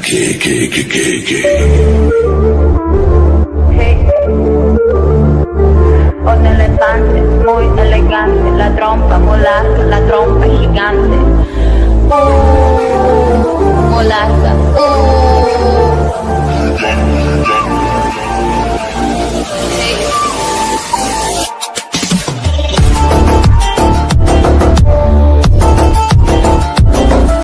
K K K K K.